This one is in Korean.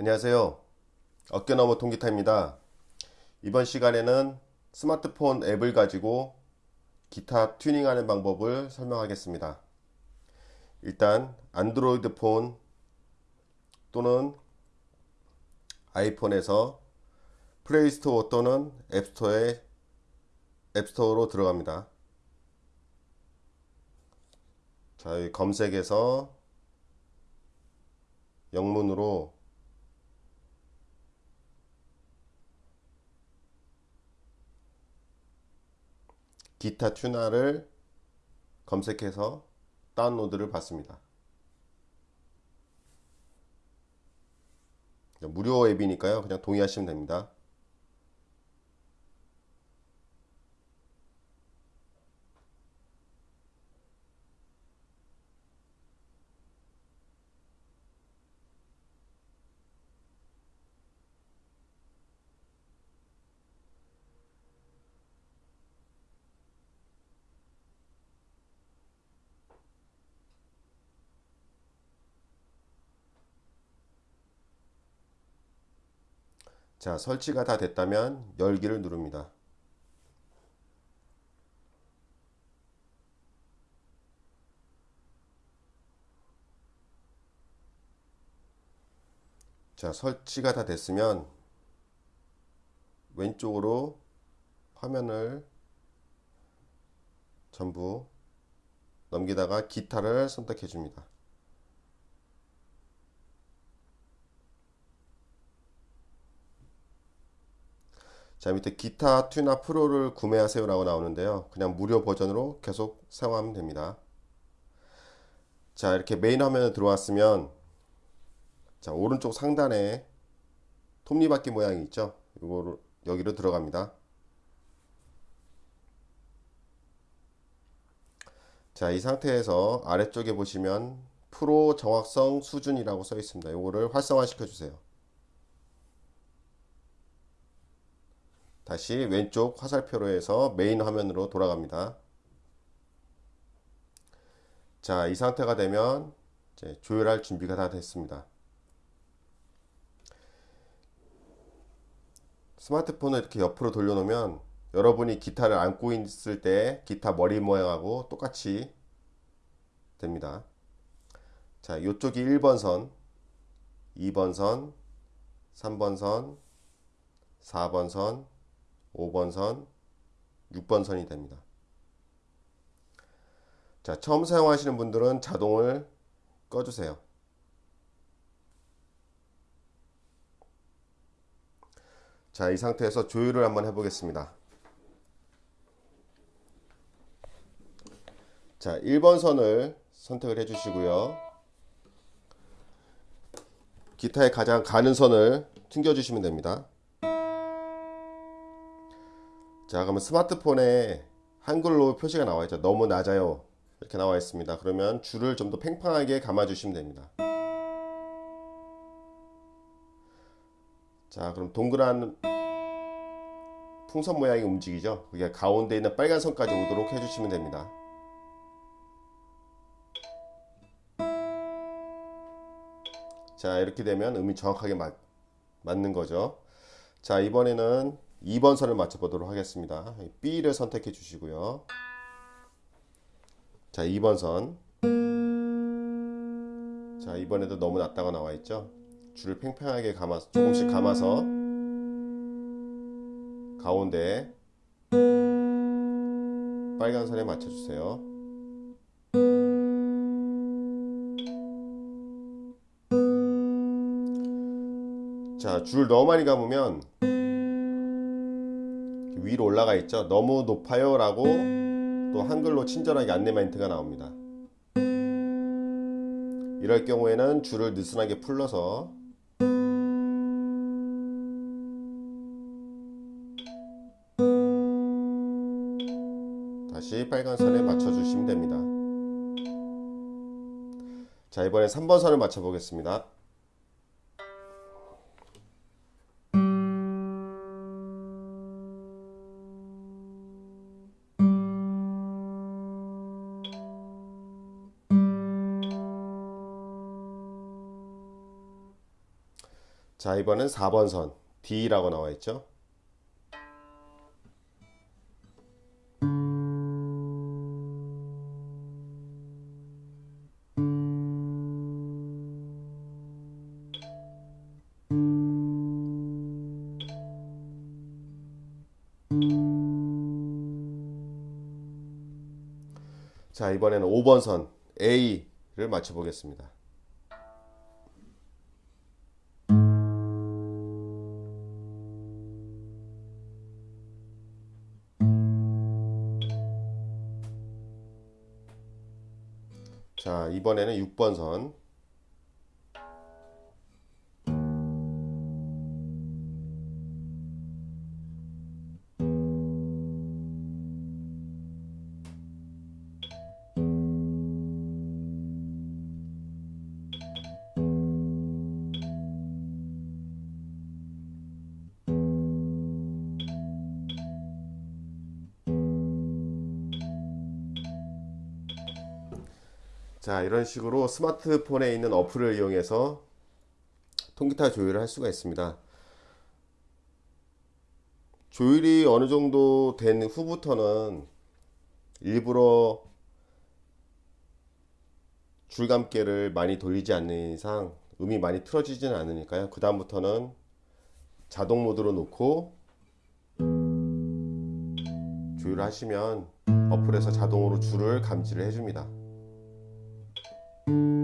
안녕하세요. 어깨너머 통기타입니다. 이번 시간에는 스마트폰 앱을 가지고 기타 튜닝하는 방법을 설명하겠습니다. 일단 안드로이드 폰 또는 아이폰에서 플레이스토어 또는 앱스토어에 앱스토어로 들어갑니다. 자, 이 검색에서 영문으로 기타 튜나를 검색해서 다운로드를 받습니다. 무료 앱이니까요. 그냥 동의하시면 됩니다. 자, 설치가 다 됐다면 열기를 누릅니다. 자, 설치가 다 됐으면 왼쪽으로 화면을 전부 넘기다가 기타를 선택해 줍니다. 자 밑에 기타 튜나 프로를 구매하세요 라고 나오는데요. 그냥 무료 버전으로 계속 사용하면 됩니다. 자 이렇게 메인 화면에 들어왔으면 자 오른쪽 상단에 톱니바퀴 모양이 있죠? 이거를 여기로 들어갑니다. 자 이 상태에서 아래쪽에 보시면 프로 정확성 수준이라고 써 있습니다. 이거를 활성화 시켜 주세요 다시 왼쪽 화살표로 해서 메인 화면으로 돌아갑니다. 자, 이 상태가 되면 조율할 준비가 다 됐습니다. 스마트폰을 이렇게 옆으로 돌려놓으면 여러분이 기타를 안고 있을 때 기타 머리 모양하고 똑같이 됩니다. 자, 이쪽이 1번 선, 2번 선, 3번 선, 4번 선, 5번 선, 6번 선이 됩니다. 자, 처음 사용하시는 분들은 자동을 꺼주세요. 자, 이 상태에서 조율을 한번 해보겠습니다. 자, 1번 선을 선택을 해주시고요. 기타에 가장 가는 선을 튕겨주시면 됩니다. 자 그러면 스마트폰에 한글로 표시가 나와 있죠. 너무 낮아요. 이렇게 나와 있습니다. 그러면 줄을 좀 더 팽팽하게 감아 주시면 됩니다. 자 그럼 동그란 풍선 모양이 움직이죠? 그게 가운데 있는 빨간 선까지 오도록 해주시면 됩니다. 자 이렇게 되면 음이 정확하게 맞, 맞는 거죠. 자 이번에는 2번 선을 맞춰 보도록 하겠습니다. B를 선택해 주시고요. 자 2번 선. 자, 이번에도 너무 낮다가 나와 있죠? 줄을 팽팽하게 감아서 조금씩 감아서 가운데 빨간 선에 맞춰 주세요. 자, 줄 너무 많이 감으면 위로 올라가 있죠. 너무 높아요 라고 또 한글로 친절하게 안내 멘트가 나옵니다. 이럴 경우에는 줄을 느슨하게 풀러서 다시 빨간 선에 맞춰 주시면 됩니다. 자 이번에 3번 선을 맞춰 보겠습니다 자, 이번엔 4번 선 D라고 나와 있죠. 자, 이번에는 5번 선 A를 맞춰 보겠습니다. 자, 이번에는 6번 선. 자, 이런 식으로 스마트폰에 있는 어플을 이용해서 통기타 조율을 할 수가 있습니다. 조율이 어느 정도 된 후부터는 일부러 줄감개를 많이 돌리지 않는 이상 음이 많이 틀어지지는 않으니까요. 그 다음부터는 자동 모드로 놓고 조율을 하시면 어플에서 자동으로 줄을 감지를 해줍니다. Thank you.